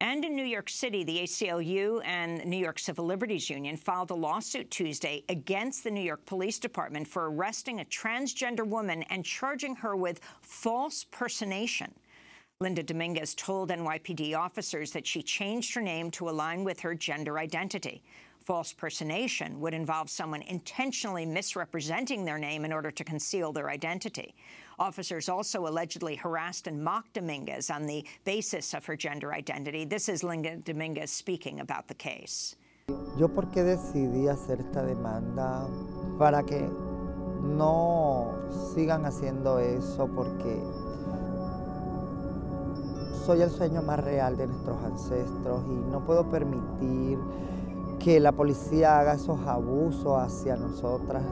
And in New York City, the ACLU and New York Civil Liberties Union filed a lawsuit Tuesday against the New York Police Department for arresting a transgender woman and charging her with false personation. Linda Dominguez told NYPD officers that she changed her name to align with her gender identity. False personation would involve someone intentionally misrepresenting their name in order to conceal their identity. Officers also allegedly harassed and mocked Dominguez on the basis of her gender identity. This is Linda Dominguez speaking about the case. Yo por qué decidí hacer esta demanda para que no sigan haciendo eso porque soy el sueño más real de nuestros ancestros y no puedo permitir que la policía haga esos abusos hacia nosotras